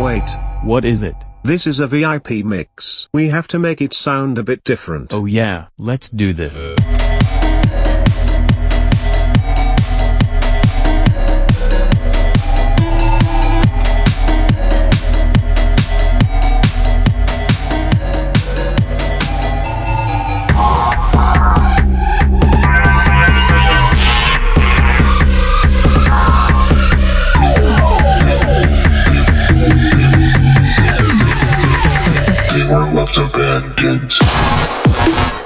Wait. What is it? This is a VIP mix. We have to make it sound a bit different. Oh yeah, let's do this. Were left abandoned.